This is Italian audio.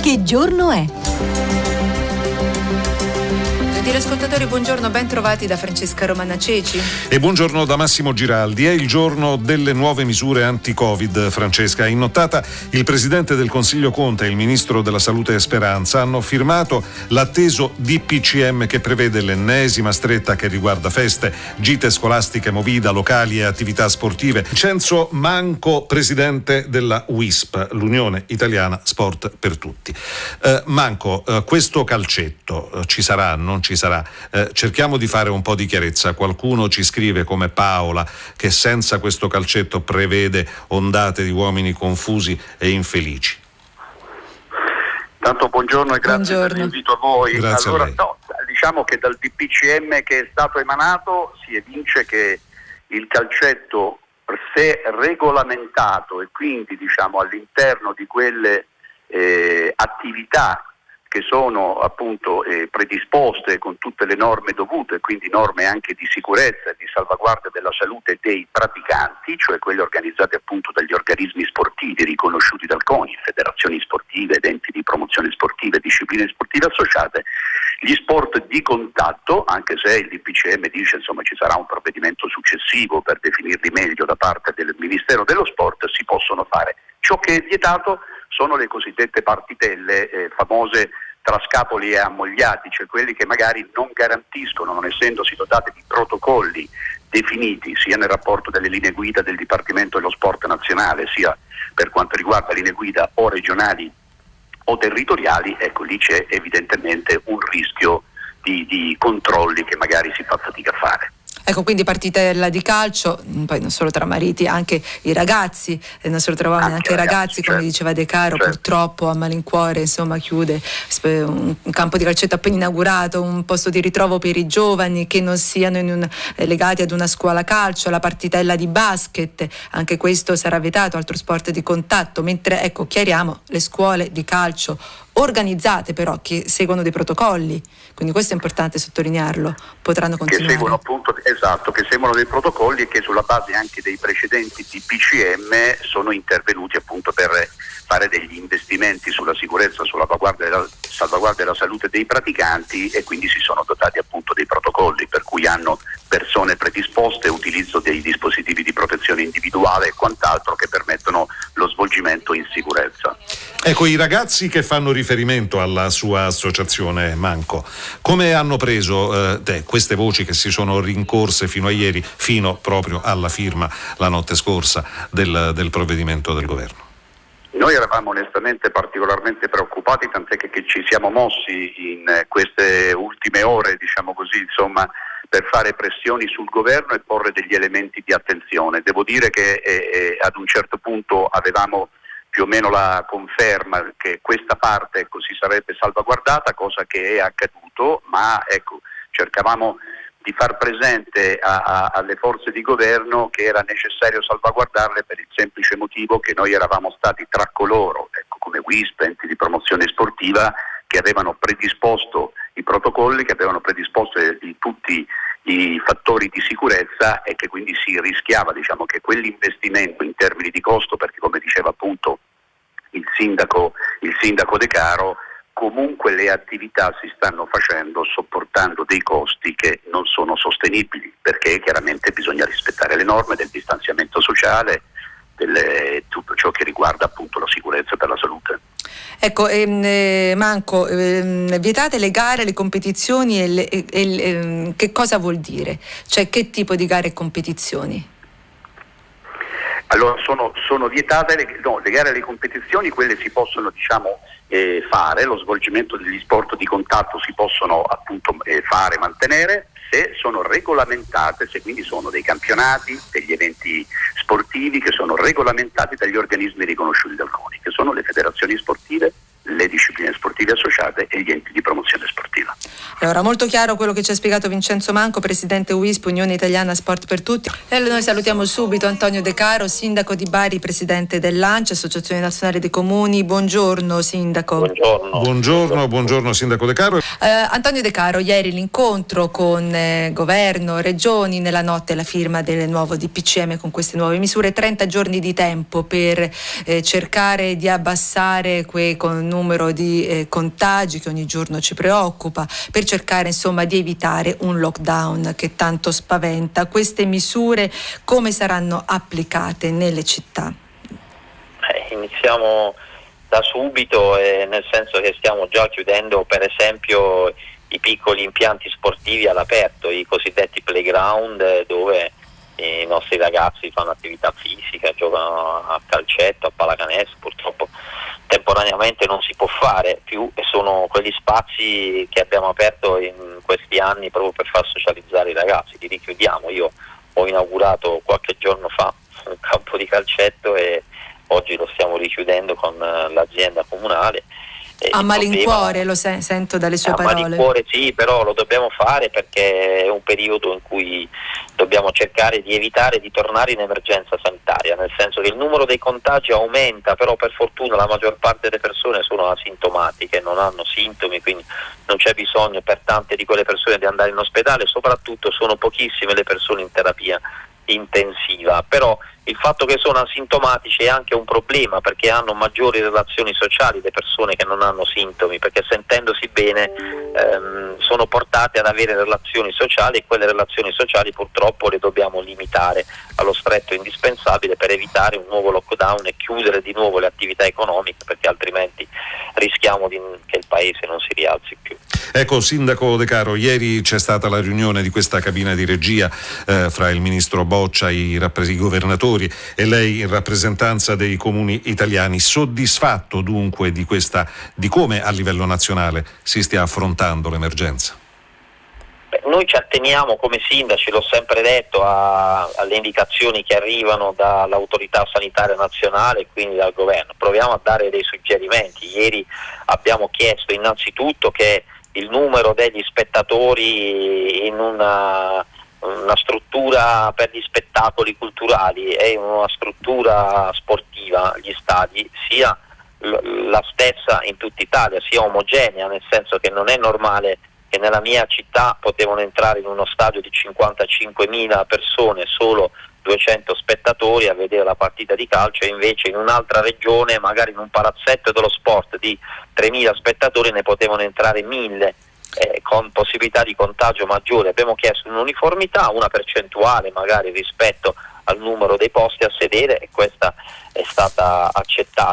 Che giorno è? Gentili ascoltatori, buongiorno, ben trovati da Francesca Romana Ceci. E buongiorno da Massimo Giraldi. È il giorno delle nuove misure anti-Covid, Francesca. In nottata il Presidente del Consiglio Conte e il Ministro della Salute Speranza hanno firmato l'atteso DPCM che prevede l'ennesima stretta che riguarda feste, gite scolastiche, movida, locali e attività sportive. Cenzo Manco, Presidente della WISP, l'Unione Italiana Sport per Tutti. Eh, Manco, eh, questo calcetto eh, ci sarà, non ci sarà? Sarà. Eh, cerchiamo di fare un po' di chiarezza. Qualcuno ci scrive come Paola che senza questo calcetto prevede ondate di uomini confusi e infelici. Tanto buongiorno e grazie buongiorno. per l'invito a voi. Grazie allora, a no, diciamo che dal DPCM che è stato emanato si evince che il calcetto se regolamentato e quindi diciamo, all'interno di quelle eh, attività che sono appunto eh, predisposte con tutte le norme dovute, quindi norme anche di sicurezza e di salvaguardia della salute dei praticanti, cioè quelle organizzate appunto dagli organismi sportivi riconosciuti dal CONI, federazioni sportive, enti di promozione sportiva e discipline sportive associate, gli sport di contatto, anche se il DPCM dice insomma ci sarà un provvedimento successivo per definirli meglio da parte del Ministero dello Sport, si possono fare. Ciò che è vietato sono le cosiddette partitelle eh, famose tra scapoli e ammogliati, cioè quelli che magari non garantiscono, non essendosi dotate di protocolli definiti sia nel rapporto delle linee guida del Dipartimento dello Sport Nazionale, sia per quanto riguarda linee guida o regionali o territoriali, ecco lì c'è evidentemente un rischio di, di controlli che magari si fa fatica a fare. Ecco, quindi partitella di calcio, mm, poi non solo tra mariti, anche i ragazzi, eh, non solo trovavano anche, anche i ragazzi, ragazzi come certo. diceva De Caro, certo. purtroppo a malincuore insomma chiude un, campo di calcetto appena inaugurato, un posto di ritrovo per i giovani che non siano un, eh, legati ad una scuola calcio, la partitella di basket, anche questo sarà vietato, altro sport di contatto, mentre ecco, chiariamo le scuole di calcio organizzate però che seguono dei protocolli, quindi questo è importante sottolinearlo, potranno continuare. Che seguono appunto, esatto, che seguono dei protocolli e che sulla base anche dei precedenti DPCM sono intervenuti appunto per fare degli investimenti sulla sicurezza, sulla salvaguardia della, salvaguardia della salute dei praticanti e quindi si sono dotati appunto dei protocolli per cui hanno persone predisposte, utilizzo dei dispositivi di protezione individuale e quant'altro che permettono lo svolgimento in sicurezza. Ecco, i ragazzi che fanno riferimento alla sua associazione Manco, come hanno preso eh, te, queste voci che si sono rincorse fino a ieri, fino proprio alla firma la notte scorsa del, del provvedimento del governo? Noi eravamo onestamente particolarmente preoccupati, tant'è che, che ci siamo mossi in queste ultime ore, diciamo così, insomma, per fare pressioni sul governo e porre degli elementi di attenzione. Devo dire che eh, eh, ad un certo punto avevamo più o meno la conferma che questa parte ecco, si sarebbe salvaguardata, cosa che è accaduto, ma ecco, cercavamo di far presente a, a, alle forze di governo che era necessario salvaguardarle per il semplice motivo che noi eravamo stati tra coloro, ecco, come WISP, enti di promozione sportiva, che avevano predisposto i protocolli, che avevano predisposto i, tutti i fattori di sicurezza e che quindi si rischiava diciamo, che quell'investimento in termini di costo, perché come diceva appunto il sindaco, il sindaco De Caro, comunque le attività si stanno facendo sopportando dei costi che non sono sostenibili, perché chiaramente bisogna rispettare le norme del distanziamento sociale, delle, tutto ciò che riguarda appunto la sicurezza per la salute. Ecco, ehm, eh, Manco, ehm, vietate le gare, le competizioni e, le, e, e ehm, che cosa vuol dire? Cioè che tipo di gare e competizioni? Allora sono, sono vietate le, no, le, gare e le competizioni, quelle si possono diciamo, eh, fare, lo svolgimento degli sport di contatto si possono appunto eh, fare, mantenere, se sono regolamentate, se quindi sono dei campionati, degli eventi sportivi che sono regolamentati dagli organismi riconosciuti dal CONI, sono le federazioni sportive le discipline sportive associate e gli enti di promozione sportiva. Allora, molto chiaro quello che ci ha spiegato Vincenzo Manco, presidente WISP, Unione Italiana Sport per Tutti. E noi salutiamo subito Antonio De Caro, sindaco di Bari, presidente dell'ANCE, Associazione Nazionale dei Comuni. Buongiorno, sindaco. Buongiorno. Buongiorno, buongiorno sindaco De Caro. Eh, Antonio De Caro, ieri l'incontro con eh, governo, regioni, nella notte la firma del nuovo DPCM con queste nuove misure, 30 giorni di tempo per eh, cercare di abbassare quel numero di eh, contagi che ogni giorno ci preoccupa, per cercare insomma di evitare un lockdown che tanto spaventa. Queste misure come saranno applicate nelle città? Eh, iniziamo da subito, eh, nel senso che stiamo già chiudendo per esempio i piccoli impianti sportivi all'aperto, i cosiddetti playground eh, dove i nostri ragazzi fanno attività fisica, giocano a calcetto, a pallacanestro, purtroppo temporaneamente non si può fare più e sono quegli spazi che abbiamo aperto in questi anni proprio per far socializzare i ragazzi, li richiudiamo. Io ho inaugurato qualche giorno fa un campo di calcetto e oggi lo stiamo richiudendo con l'azienda comunale a malincuore lo se- sento dalle sue a parole. A malincuore sì, però lo dobbiamo fare perché è un periodo in cui dobbiamo cercare di evitare di tornare in emergenza sanitaria, nel senso che il numero dei contagi aumenta, però per fortuna la maggior parte delle persone sono asintomatiche, non hanno sintomi, quindi non c'è bisogno per tante di quelle persone di andare in ospedale, soprattutto sono pochissime le persone in terapia intensiva, però il fatto che sono asintomatici è anche un problema perché hanno maggiori relazioni sociali le persone che non hanno sintomi, perché sentendosi bene ehm, sono portate ad avere relazioni sociali e quelle relazioni sociali purtroppo le dobbiamo limitare allo stretto indispensabile per evitare un nuovo lockdown e chiudere di nuovo le attività economiche perché altrimenti rischiamo di, che il paese non si rialzi più. Ecco, Sindaco De Caro, ieri c'è stata la riunione di questa cabina di regia eh, fra il Ministro Boccia, i, i governatori e lei in rappresentanza dei comuni italiani. Soddisfatto dunque di, questa, di come a livello nazionale si stia affrontando l'emergenza? Noi ci atteniamo come sindaci, l'ho sempre detto, a, alle indicazioni che arrivano dall'autorità sanitaria nazionale e quindi dal governo. Proviamo a dare dei suggerimenti. Ieri abbiamo chiesto innanzitutto che il numero degli spettatori in una, una struttura per gli spettacoli culturali e in una struttura sportiva, gli stadi, sia la stessa in tutta Italia, sia omogenea, nel senso che non è normale che nella mia città potevano entrare in uno stadio di 55.000 persone solo 200 spettatori a vedere la partita di calcio e invece in un'altra regione, magari in un palazzetto dello sport di 3.000 spettatori ne potevano entrare 1.000 eh, con possibilità di contagio maggiore. Abbiamo chiesto un'uniformità, una percentuale magari rispetto al numero dei posti a sedere e questa è stata accettata.